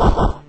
Ha ha!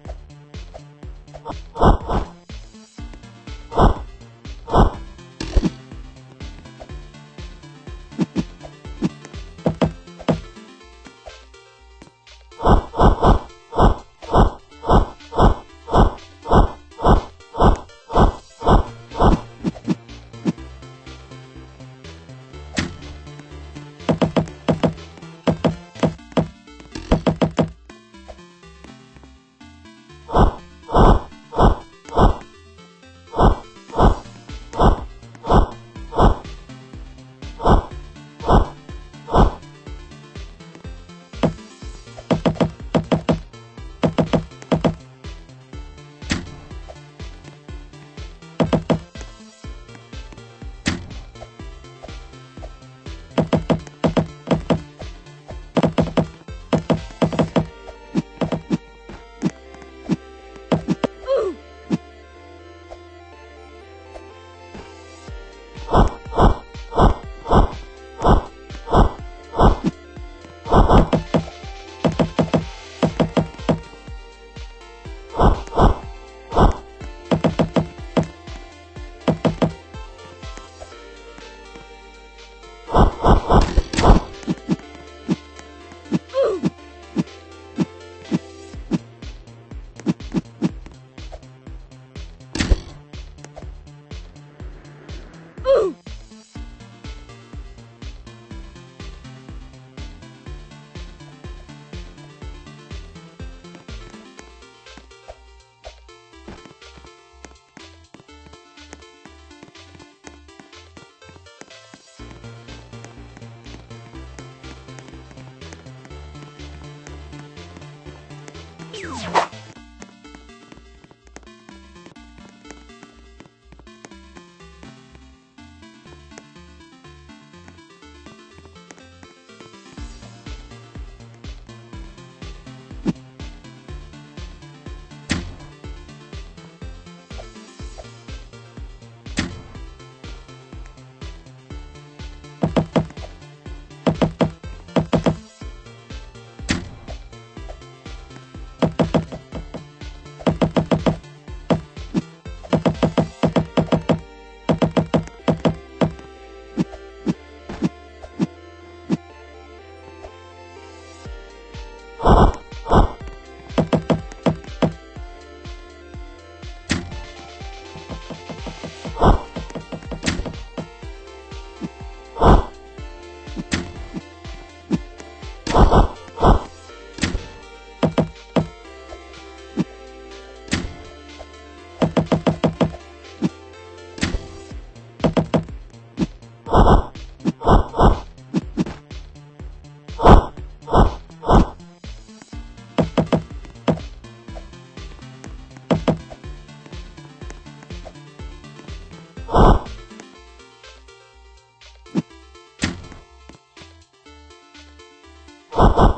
Ha ha!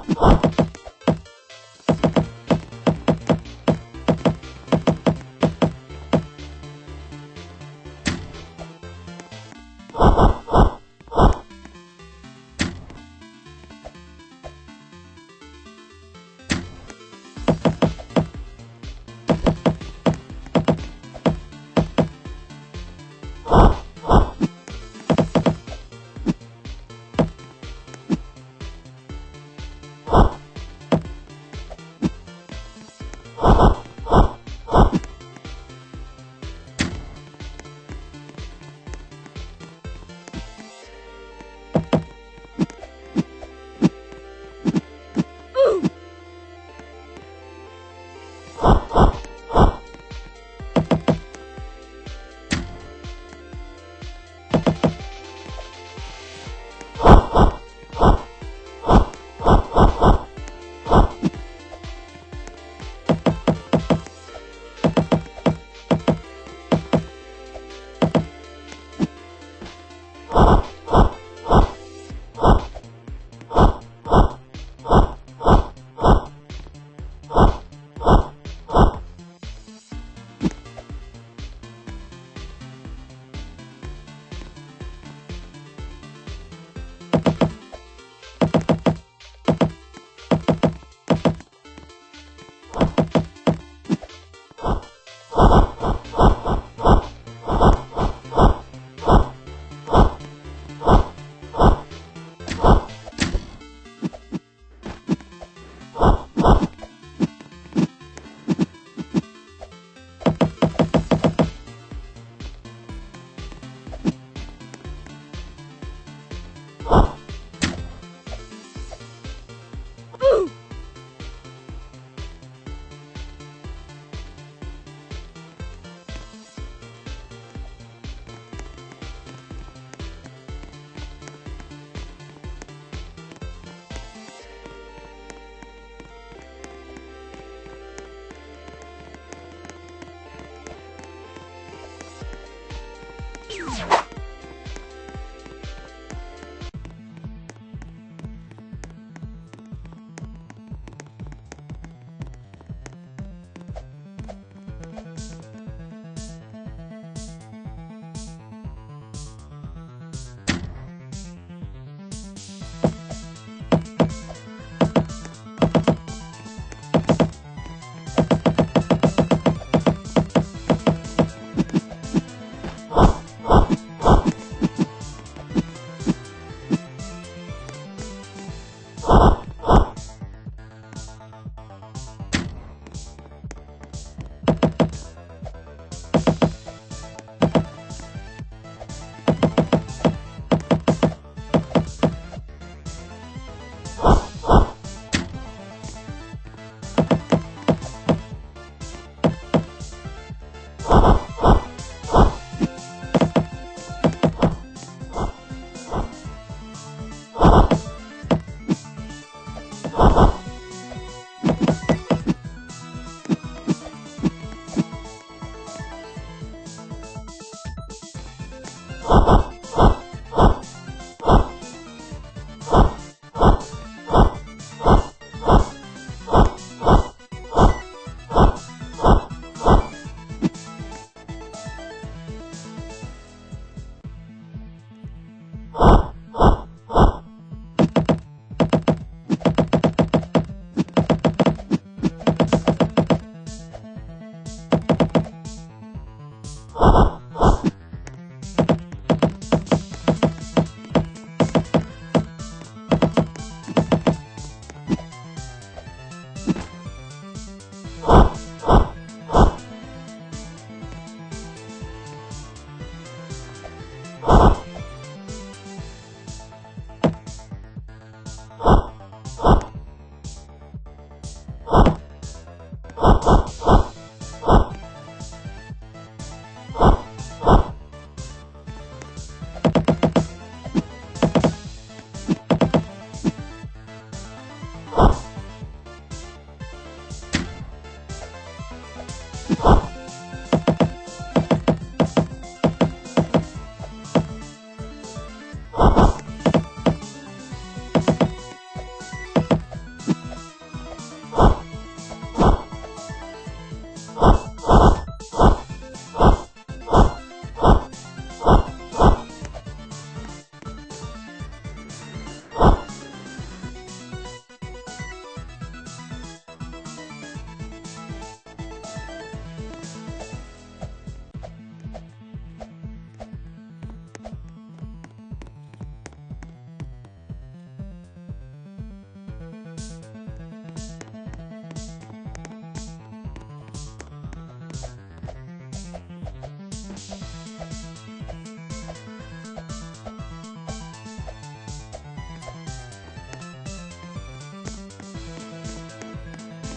you.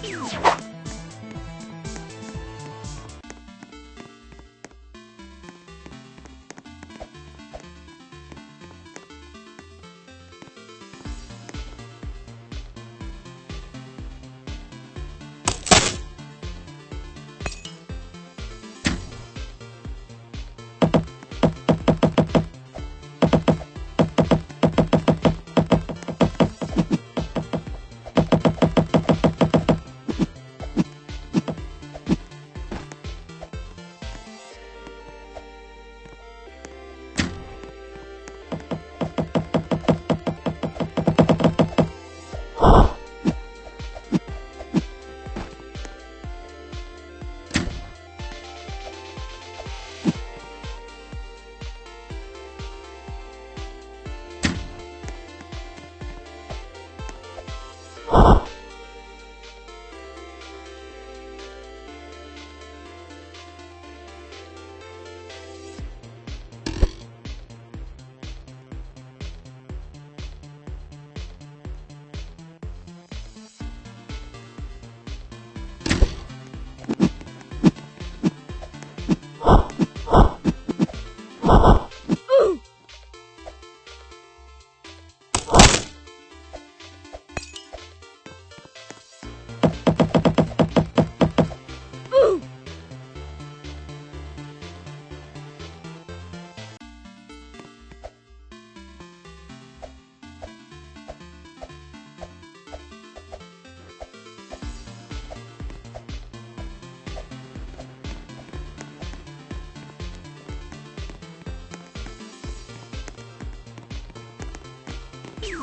You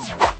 you.